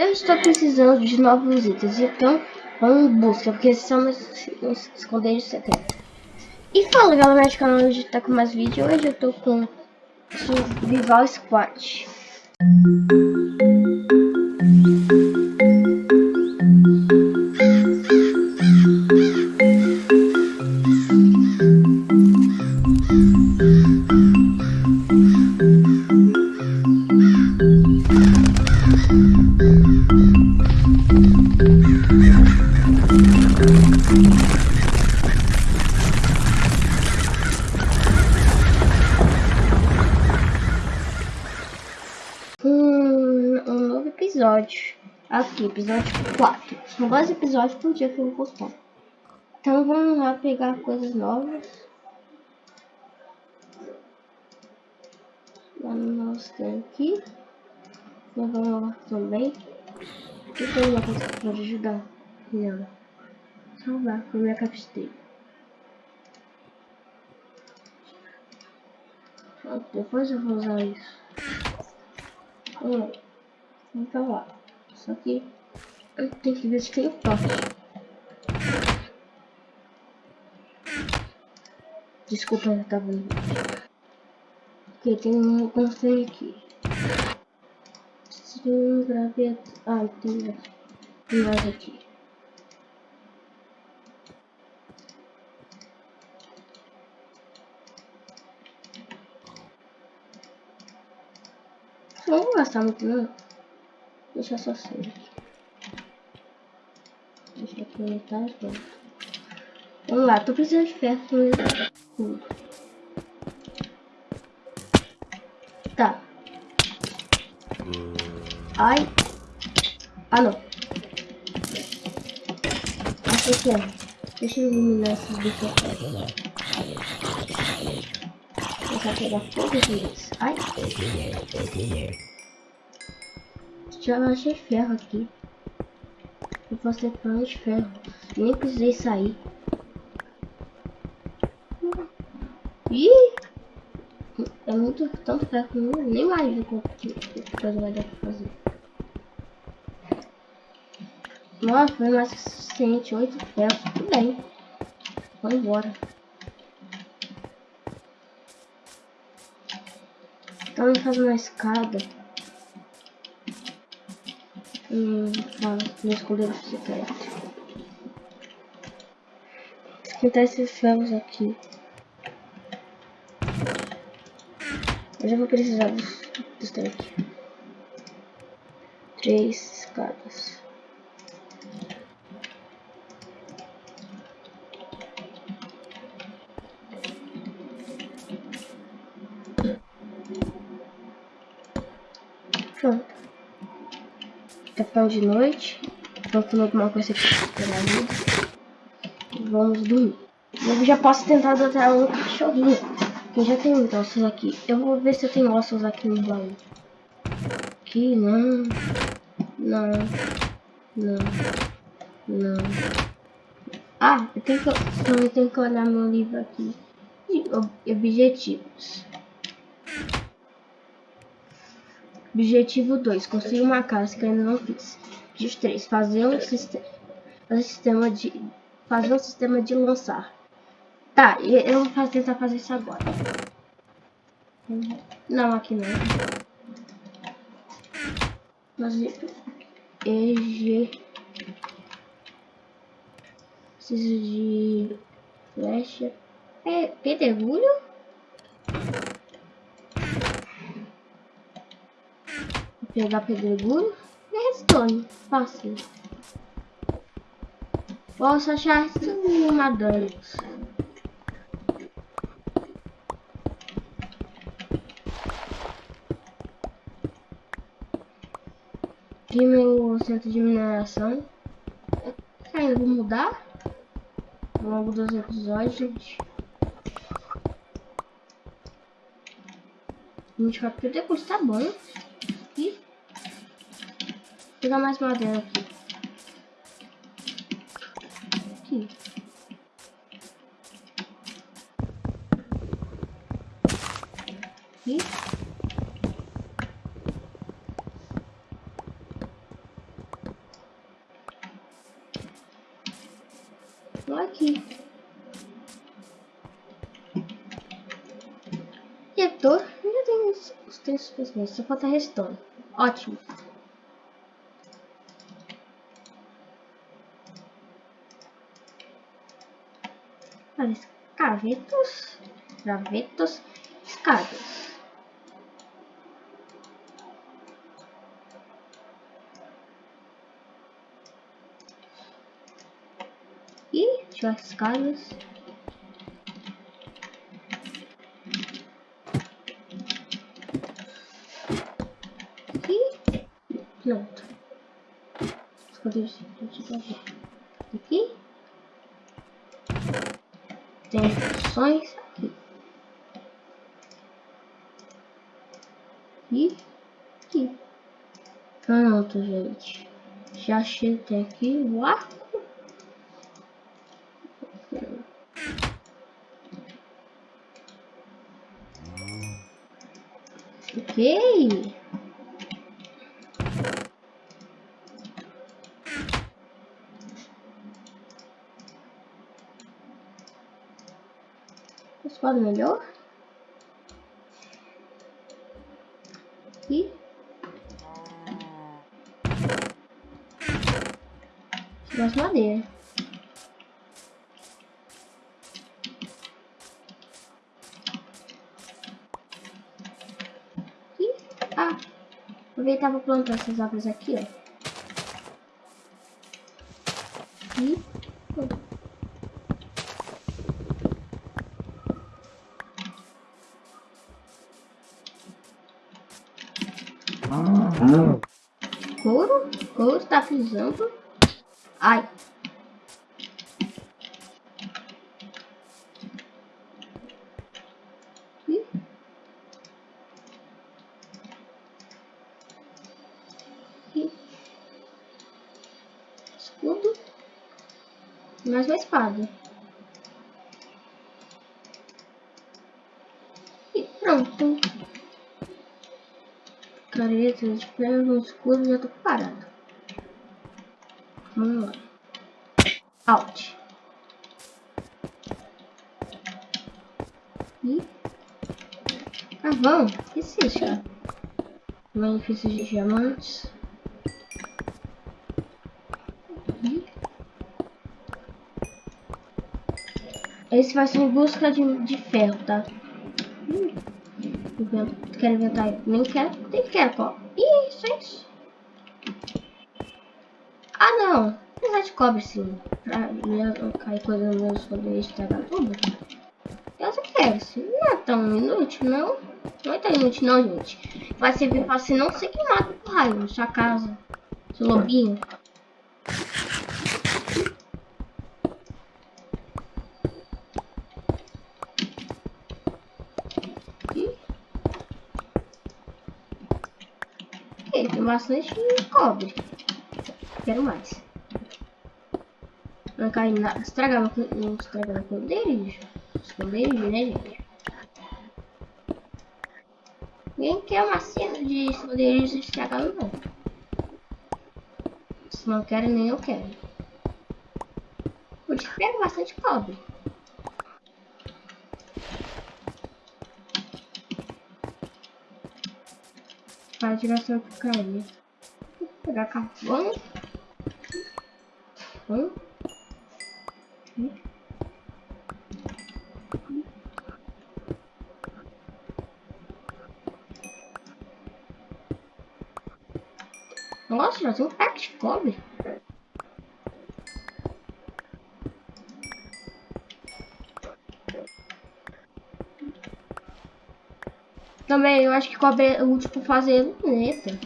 Eu estou precisando de novos itens, então vamos em busca, porque esses são meus, meus esconderijos secretos. E fala galera do canal, hoje tá com mais vídeo, hoje eu tô com Survival Squad. Episódio. Aqui, episódio 4. São dois episódios por dia que eu vou postar. Então vamos lá pegar coisas novas. Lá no nosso tanque. Vamos lá também. O que tem uma coisa que pode ajudar? Não. Salvar com minha capsteira. Depois eu vou usar isso. Hum. Vamos pra lá. Só que eu tenho que ver se tem toque. Desculpa, eu tava vendo. Ok, tem um conselho aqui. Sim, gravidade. Ah, tem, mais aqui. Não gastar muito não. Deixa só ser. Deixa aqui metade. Vamos lá, tô precisando de ferro. Tá. Ai. Ah, não. Achei que é. Deixa eu eliminar esses bichos aqui. Vou pegar fogo. Ai. Já achei ferro aqui. Eu posso ter plano de ferro. Nem precisei sair. Ih! É muito tanto ferro que eu nem imagino quanto coisa vai dar pra fazer. Nossa, foi mais que suficiente. Oito ferros. Tudo bem. Vamos embora. Então, vamos fazer uma escada. Hum, fala, meu escudeiro secreto. Esquentar esses ferros aqui. Eu já vou precisar dos, dos. Três escadas. Pronto tá ficando de noite. Vamos comer alguma coisa aqui vida. Vamos dormir. Eu já posso tentar adotar um cachorrinho. Que já tem muitos ossos aqui. Eu vou ver se eu tenho ossos aqui no baú. Aqui, não. Não. Não. Não. Ah, eu tenho que, também tenho que olhar meu livro aqui. Objetivos. Objetivo 2. Construir uma casa que ainda não fiz. Objetivo 3. Fazer um, sistema, fazer sistema de fazer um sistema de lançar. Tá, eu vou tentar fazer isso agora. Não, aqui não. Mas EG preciso de flecha. É pedregulho? Pegar pedregulho e redstone. Fácil. Posso achar uma danos. Aqui meu centro de mineração. Ainda vou mudar ao longo dos episódios, gente. 24 pedregulhos, tá bom jogar mais madeira aqui. Aqui. E? Tô aqui. E eu tô... Ainda tem os, três textos só falta redstone. Ótimo. Olha, escavetos, gravetos, escadas. E tirar escadas. E pronto. Esconder aqui. Tem instruções aqui. E aqui. Pronto, gente. Já cheguei aqui o arco. Ok. Espada melhor. E mais madeira. E, ah, aproveitar para plantar essas árvores aqui, ó. Couro, couro tá frisando. Ai. Escudo. Mais uma espada. E pronto. Ferro no escuro já tô parado. Vamos lá. Alt. E... Ah, que é isso, cara? Benefícios de diamantes. Esse vai ser em busca de, de ferro, tá? Hum. Quero inventar. Nem quero. Nem quero, pô. Ih, isso. Ah, não. Apesar de cobre, sim. Pra não cair coisa nos meus poderes estragar tudo. Eu só quero. Assim. Não é tão inútil, não. Não é tão inútil, não, gente. Vai servir pra você não ser queimado por raio na sua casa. Seu lobinho. Ok, tem bastante cobre. Quero mais. Não cai nada. Estragar não estragar esconderijo. Esconderijo, né, gente? Ninguém quer uma cena de esconderijo estragado, não. Se não quero, nem eu quero. Isso pego bastante cobre. Para tirar essa porcaria. Vou pegar carvão. Hum. Nossa, tem um pack de cobre. Também eu acho que cobre útil para fazer luneta.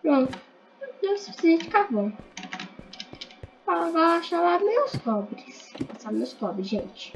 Pronto. Deu o suficiente de carvão. Agora chamar meus cobres. Passar meus cobres, gente.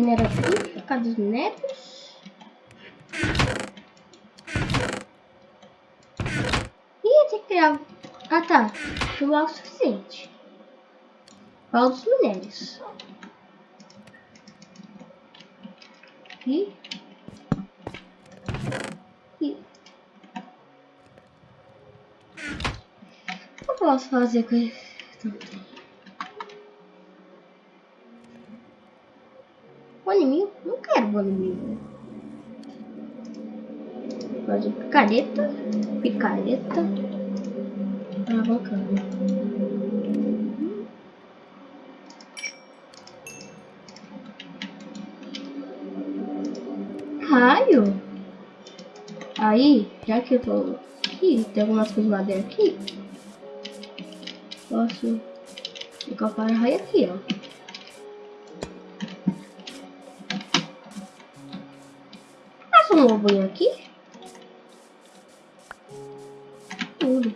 minério aqui, causa dos minérios. Ih, tem que criar... Ah, tá. Chuva o suficiente. Qual os minérios? E. Aqui. O que eu posso fazer com isso? Bone mil. Fazer picareta. Picareta. Alavancando. raio. Aí, já que eu tô aqui, tem algumas coisas de madeira aqui. Posso colocar o para-raio aqui, ó. Um lobinho aqui. Tudo.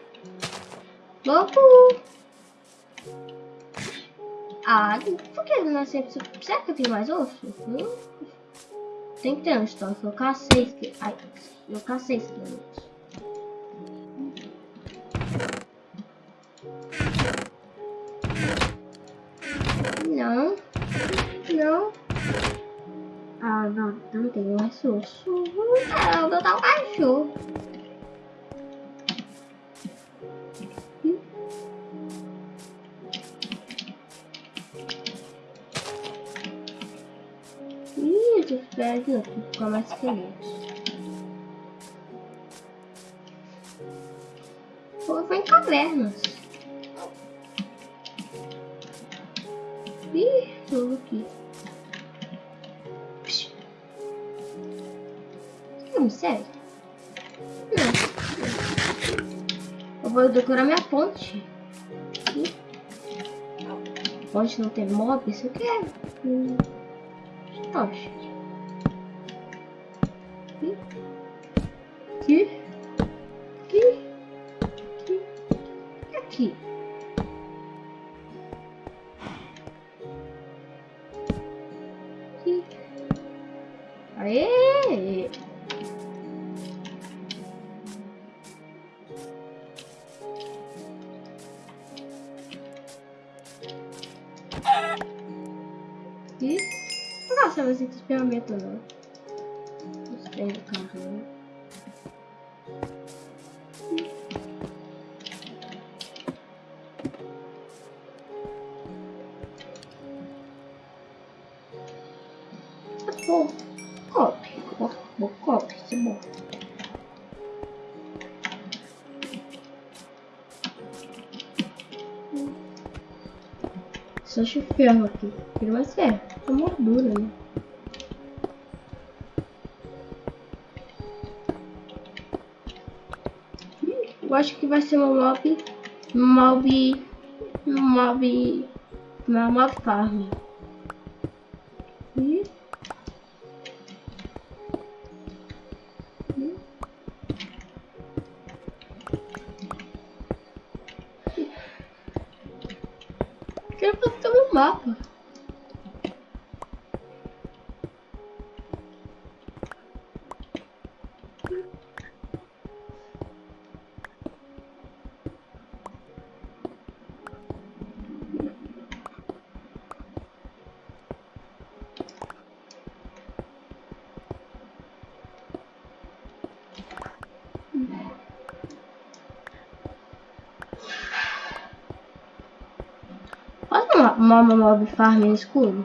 Lobo! Ah, por que não é sempre... Será que eu tenho mais osso? Hum? Tem que ter um estoque. Colocar 6 que. Ai, colocar 6 quilômetros. Não. Não. Ah, não, não tem mais osso. Ah, eu vou dar um cachorro. perde aqui, fica mais feliz. Foi em cavernas. Ih, tô aqui. Vou decorar minha ponte. Aqui. Ponte não tem mob, isso eu quero. Hum. Tocha. Aqui. Nossa, mas esse ferramenta não tem o carro. Bom, cope, bom, cope, isso é bom. Só acho ferro aqui. Queria mais ferro. É moldura, né? Eu acho que vai ser uma mob. Mob. Mob. Uma mob farm. Uma, mob farm escuro.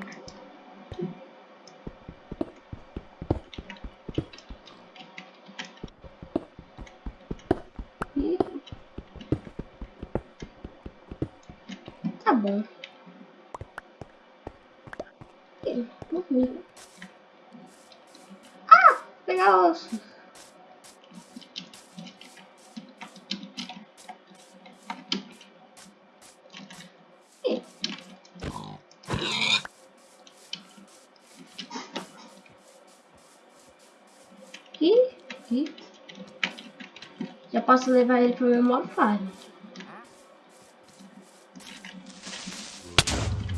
Posso levar ele pro meu mob farm.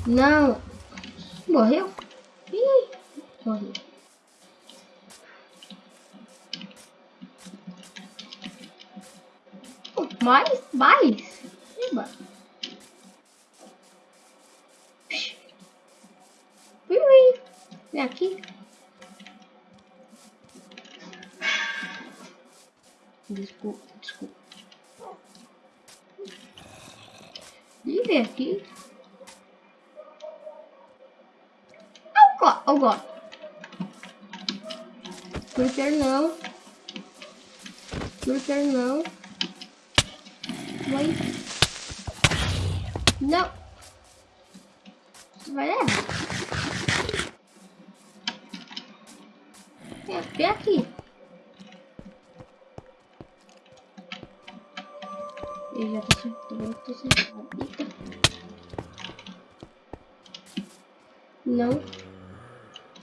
Não. Morreu? Desculpa, desculpa. E vem aqui. Oh, God, oh, God. Twitter não. Twitter não. Vai. Não. Vai errar. É, vem aqui. Não.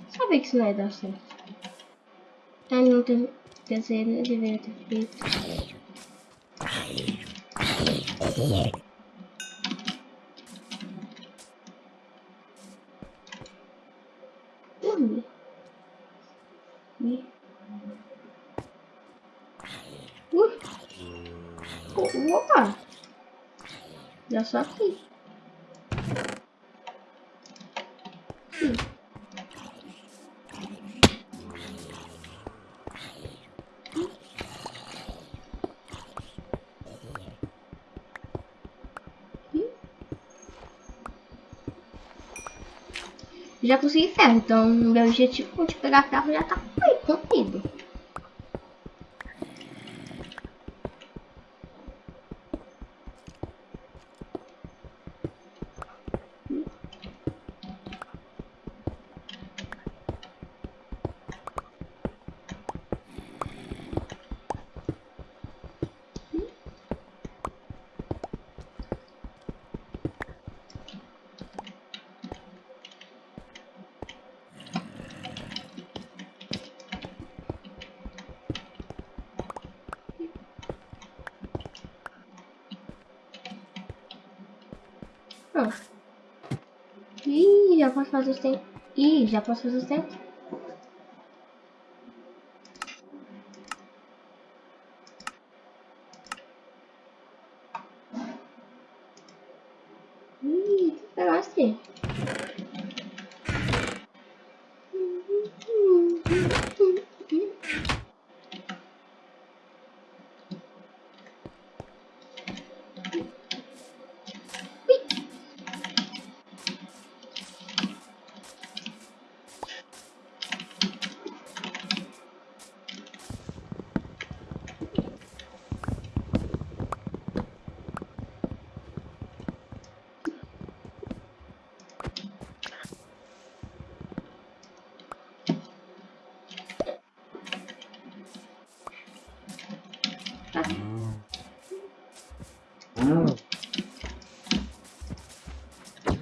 Sabia que isso não ia dar certo. Ah, não tem... Quer dizer, não deveria ter feito. Dormir. Ui. Opa! Já só aqui. Já consegui ferro, então meu objetivo de pegar ferro já tá cumprido. Pronto. Ih, já posso fazer os tempos. Ih, já posso fazer os tempos.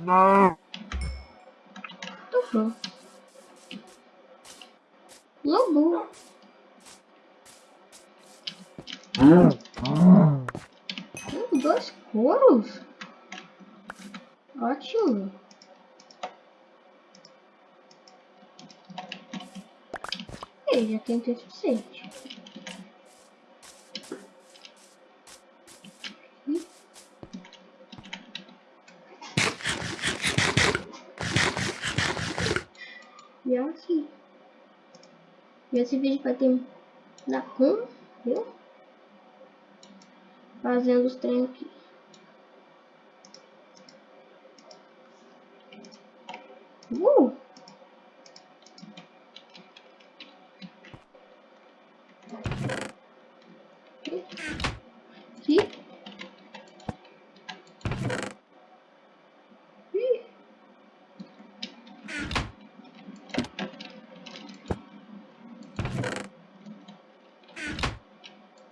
Não. Tufou. Lobo. Hum, dois couros. Ótimo. Ei, já tem tempo suficiente. Esse vídeo vai ter da com, viu? Fazendo os treinos aqui. Uh! Aqui. Ih.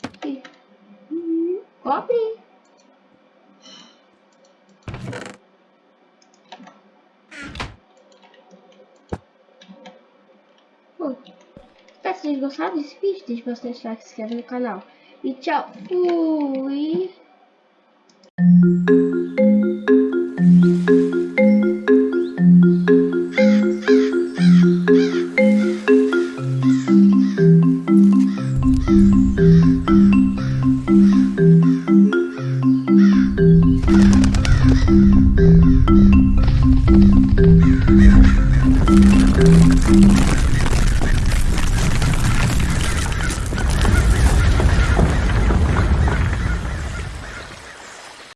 Aqui. Uhum. Cobre. Espero que vocês gostaram desse vídeo. Deixe bastante like, se inscreve no canal. E tchau. Fui.